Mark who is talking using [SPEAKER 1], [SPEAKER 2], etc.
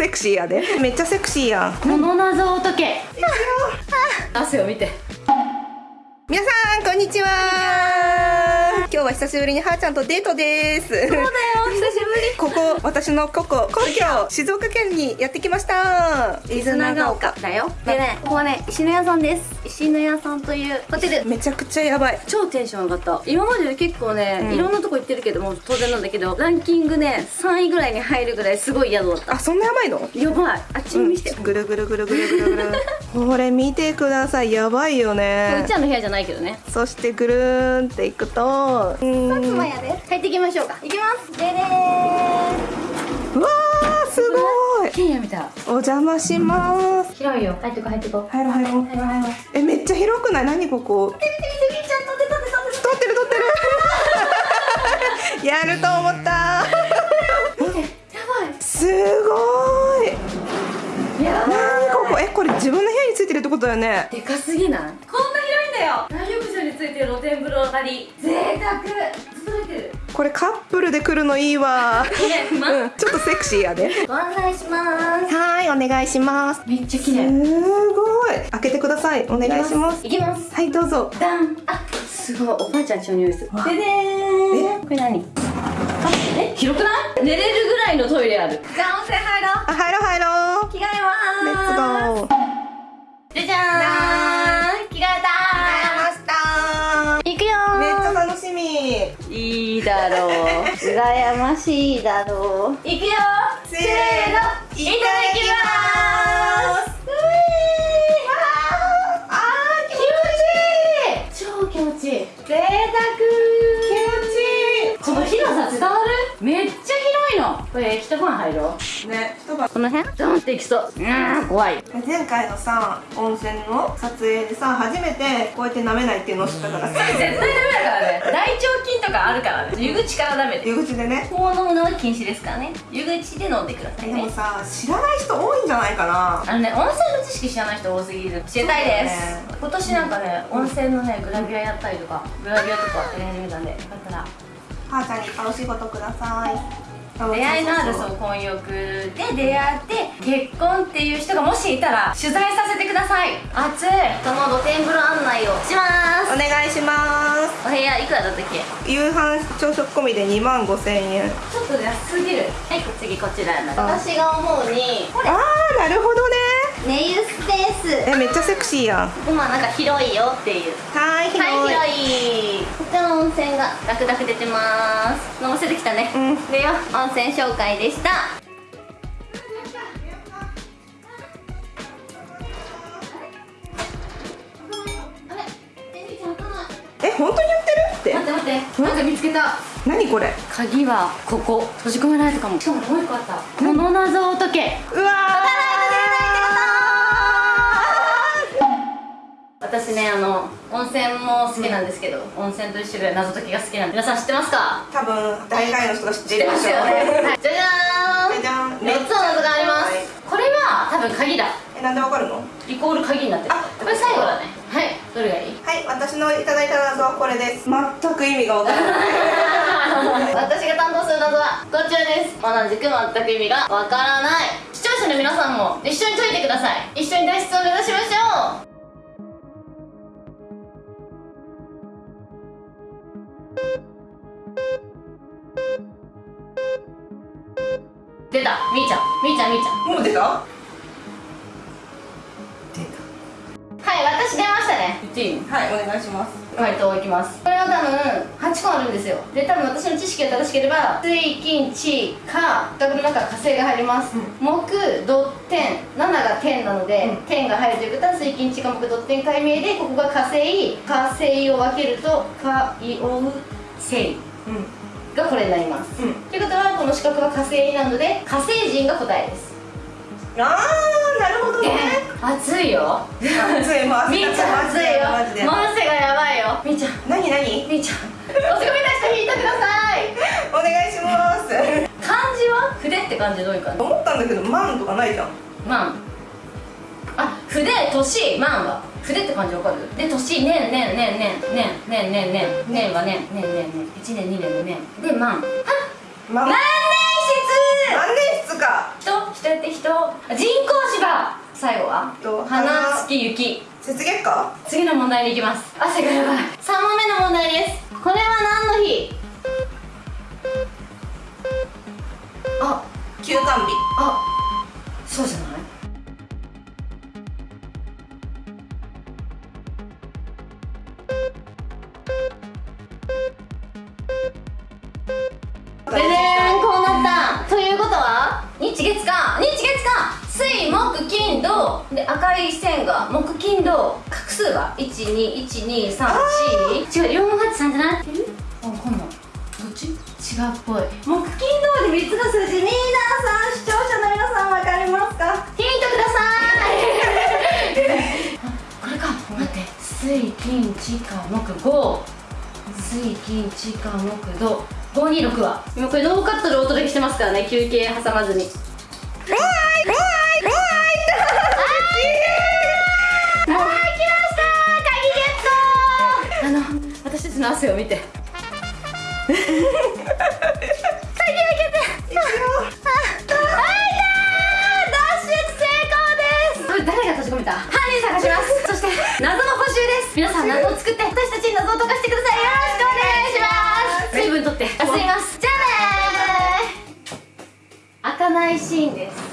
[SPEAKER 1] セクシーやで。めっちゃセクシーやん。
[SPEAKER 2] この謎を解け。汗を見て。
[SPEAKER 1] 皆さんこんにちは。今日は久しぶりにはーちゃんとデートです。そうだよ
[SPEAKER 2] り
[SPEAKER 1] ここ私のここ故郷静岡県にやってきました。伊豆長岡
[SPEAKER 2] だよ。でねここはね石の屋さんです。石の屋さんというホテル。
[SPEAKER 1] めちゃくちゃやばい。
[SPEAKER 2] 超テンション上がった。今まで結構ね、
[SPEAKER 1] うん。
[SPEAKER 2] いろんなとこ行ってるけども当然なんだけどランキングね3位ぐらいに入るぐらいすごい宿だった。
[SPEAKER 1] あそんなやばいの？
[SPEAKER 2] やばい。あっちも見して、
[SPEAKER 1] ぐるぐるぐるぐるぐるぐる。これ見てください。やばいよ
[SPEAKER 2] う
[SPEAKER 1] ね
[SPEAKER 2] ちらの部屋じゃないけどね。
[SPEAKER 1] そしてぐるーんっていくとうーん
[SPEAKER 2] やで帰っていきましょうか。行きます。でで
[SPEAKER 1] うわーすごい。
[SPEAKER 2] ーケンヤみた。い
[SPEAKER 1] お邪魔します。
[SPEAKER 2] 広いよ。入ってこ入ってこ
[SPEAKER 1] 入ろう。入ろう
[SPEAKER 2] 入ろう。入ろう
[SPEAKER 1] えめっちゃ広くない？何ここ？
[SPEAKER 2] 見て見て見てちゃんと出た出た出た。
[SPEAKER 1] 撮ってる撮ってる。やると思った。すごい。
[SPEAKER 2] ばい。
[SPEAKER 1] ここ？えこれ自分の部屋についてるってことだよね。
[SPEAKER 2] でかすぎない？こんな広いんだよ。大浴場についてる露天風呂あり。贅沢
[SPEAKER 1] これカップルで来るのいいわ。ちょっとセクシーやで。
[SPEAKER 2] ご案内します。
[SPEAKER 1] はいお願いします。
[SPEAKER 2] めっちゃ綺
[SPEAKER 1] す
[SPEAKER 2] 麗
[SPEAKER 1] ごい。開けてください。お願いします。
[SPEAKER 2] いきます。
[SPEAKER 1] はいどうぞ。
[SPEAKER 2] ダン。あすごい。おばあちゃんちの匂いする。ででーん。これ何？あえ？広くない？寝れるぐらいのトイレある。じゃあ温泉入ろう
[SPEAKER 1] あ入ろう。入ろう
[SPEAKER 2] 着替えま
[SPEAKER 1] レッツ
[SPEAKER 2] ー
[SPEAKER 1] ゴー
[SPEAKER 2] ろう。羨ましいだろう。行くよ。
[SPEAKER 1] せ
[SPEAKER 2] せーの。いただきます。う
[SPEAKER 1] あー
[SPEAKER 2] 気持ちいい。超気持ちいい。贅沢。
[SPEAKER 1] 気持ちいい。
[SPEAKER 2] この広さ伝わる？めっちゃ広いの。これ一晩入ろう。
[SPEAKER 1] ね一晩。
[SPEAKER 2] この辺？ドンっていきそう。うーん怖い。
[SPEAKER 1] 前回のさ温泉の撮影でさ初めてこうやって舐めないっていうのを知ったからさ。
[SPEAKER 2] 絶対とかあるからね。湯口からダメで
[SPEAKER 1] 入り口でね。
[SPEAKER 2] こう飲むのは禁止ですからね。湯口で飲んでくださいね。
[SPEAKER 1] でもさ知らない人多いんじゃないかな。
[SPEAKER 2] あのね温泉の知識知らない人多すぎる。教えたいです、
[SPEAKER 1] ね。
[SPEAKER 2] 今年なんかね温泉のねグラビアやったりとかグラビアとかやり始めたんでよかったら。
[SPEAKER 1] はーちゃんにいことください。
[SPEAKER 2] 出会いのあるそう婚欲で出会って結婚っていう人がもしいたら取材させてください。熱い。その露天風呂案内をします。
[SPEAKER 1] お願いします
[SPEAKER 2] お部屋いくらだったっけ？
[SPEAKER 1] 夕飯朝食込みで2万5千円。
[SPEAKER 2] ちょっと安すぎる。はい次こちら私が思うにこれ
[SPEAKER 1] あーなるほどね。
[SPEAKER 2] 寝湯スペース。
[SPEAKER 1] えめっちゃセクシーやん。
[SPEAKER 2] ここまあなんか広いよっていう。
[SPEAKER 1] はーい広い、
[SPEAKER 2] はい広い。こちらの温泉がダクダク出てます。飲ませてきたね。
[SPEAKER 1] うん。
[SPEAKER 2] でよ温泉紹介でした
[SPEAKER 1] 本当にやってるって。
[SPEAKER 2] 待って待って。なんか見つけた。
[SPEAKER 1] 何これ？
[SPEAKER 2] 鍵はここ。閉じ込められたかも。しかももう一個あった。この謎を解け。
[SPEAKER 1] うわ
[SPEAKER 2] 私ねあの温泉も好きなんですけど、温泉と一緒で謎解きが好きなんで。皆さん知ってますか？
[SPEAKER 1] ー多分大概の人が知ってるでしょ
[SPEAKER 2] ますよね、はい、じゃじゃーん分鍵だ。
[SPEAKER 1] えなんでわかるの？
[SPEAKER 2] イコール鍵になってる。
[SPEAKER 1] あ
[SPEAKER 2] これ最後だね。はい。どれがいい？
[SPEAKER 1] はい私のいただいた謎はこれです。全く意味がわからない。
[SPEAKER 2] 私が担当する謎はこちらです。同じく全く意味がわからない。視聴者の皆さんも一緒に解いてください。一緒に脱出を目指しましょう。出た。みーちゃん。みーちゃんみーちゃん。
[SPEAKER 1] もう出た？
[SPEAKER 2] ね。言っていい
[SPEAKER 1] はいお願いします。
[SPEAKER 2] 回答いきます。これは多分8個あるんですよ。で多分私の知識が正しければ水金地火四角の中火星が入ります、
[SPEAKER 1] うん。
[SPEAKER 2] 木土天。7が天なので、
[SPEAKER 1] うん。
[SPEAKER 2] 天が入るということは水金地火木土天解明でここが火星火星を分けると海王星
[SPEAKER 1] うん。
[SPEAKER 2] がこれになります、
[SPEAKER 1] うん。
[SPEAKER 2] ということはこの四角は火星なので火星人が答えです。
[SPEAKER 1] あーなるほどね
[SPEAKER 2] 熱いよ。
[SPEAKER 1] 熱いもう
[SPEAKER 2] みーちゃん熱いよ。
[SPEAKER 1] マジで。
[SPEAKER 2] マジがやばいよ。みーちゃん。
[SPEAKER 1] 何何
[SPEAKER 2] みーちゃん。おすごい出して引いてください。
[SPEAKER 1] お願いします。
[SPEAKER 2] 漢字は？筆って漢字どういう感じ？
[SPEAKER 1] 思ったんだけど万とかないじゃん。
[SPEAKER 2] 万あ筆年万は。筆って漢字わかる？で年年年年年年年年年年は年年年年。1年2年の年。で万あ
[SPEAKER 1] 万
[SPEAKER 2] 万年
[SPEAKER 1] 万年筆か。
[SPEAKER 2] 筆人？人やって人。人工芝最後は？
[SPEAKER 1] と
[SPEAKER 2] 花月雪
[SPEAKER 1] 雪月花
[SPEAKER 2] 次の問題に行きます。汗がやばい3問目の問題です。これは何の日？あ
[SPEAKER 1] 休館日。
[SPEAKER 2] あそうじゃない？ででーんこうなった。ということは？日月火日月火水木金土で赤い。線が木金土画数は12123違う483じゃない。あ今度どっち違うっぽい。木金土で3つの数字皆さん視聴者の皆さん分かりますかヒントください。これか待って水金地火木5水金地火木土526は今これノーカットでお届けしてますからね休憩挟まずに作って私たちに謎を解かしてください。よろしくお願いします。水分取って。休みますじゃあねー開かないシーンです